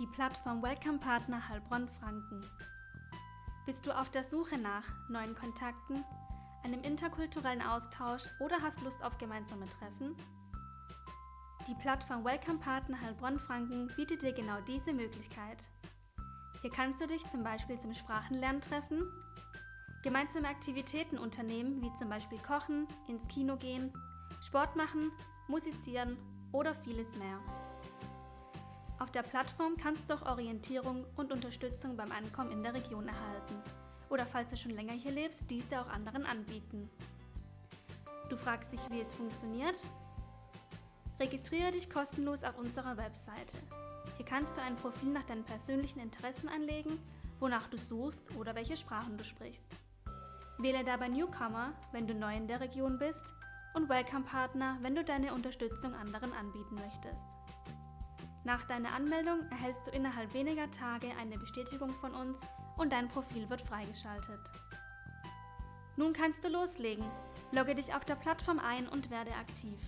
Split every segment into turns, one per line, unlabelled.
die Plattform Welcome Partner Heilbronn Franken. Bist du auf der Suche nach neuen Kontakten, einem interkulturellen Austausch oder hast Lust auf gemeinsame Treffen? Die Plattform Welcome Partner Heilbronn Franken bietet dir genau diese Möglichkeit. Hier kannst du dich zum Beispiel zum Sprachenlernen treffen, gemeinsame Aktivitäten unternehmen, wie zum Beispiel Kochen, ins Kino gehen, Sport machen, musizieren oder vieles mehr. Auf der Plattform kannst du auch Orientierung und Unterstützung beim Ankommen in der Region erhalten oder falls du schon länger hier lebst, diese auch anderen anbieten. Du fragst dich, wie es funktioniert? Registriere dich kostenlos auf unserer Webseite. Hier kannst du ein Profil nach deinen persönlichen Interessen anlegen, wonach du suchst oder welche Sprachen du sprichst. Wähle dabei Newcomer, wenn du neu in der Region bist, und Welcome Partner, wenn du deine Unterstützung anderen anbieten möchtest. Nach deiner Anmeldung erhältst du innerhalb weniger Tage eine Bestätigung von uns und dein Profil wird freigeschaltet. Nun kannst du loslegen. Logge dich auf der Plattform ein und werde aktiv.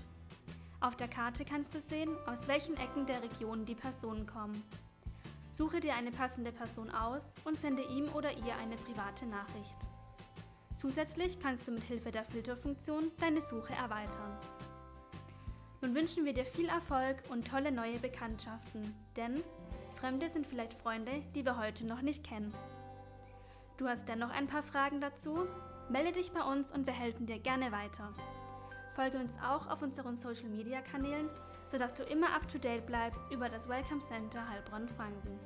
Auf der Karte kannst du sehen, aus welchen Ecken der Region die Personen kommen. Suche dir eine passende Person aus und sende ihm oder ihr eine private Nachricht. Zusätzlich kannst du mit Hilfe der Filterfunktion deine Suche erweitern. Nun wünschen wir dir viel Erfolg und tolle neue Bekanntschaften, denn Fremde sind vielleicht Freunde, die wir heute noch nicht kennen. Du hast dennoch ein paar Fragen dazu? Melde dich bei uns und wir helfen dir gerne weiter. Folge uns auch auf unseren Social Media Kanälen, sodass du immer up to date bleibst über das Welcome Center Heilbronn-Franken.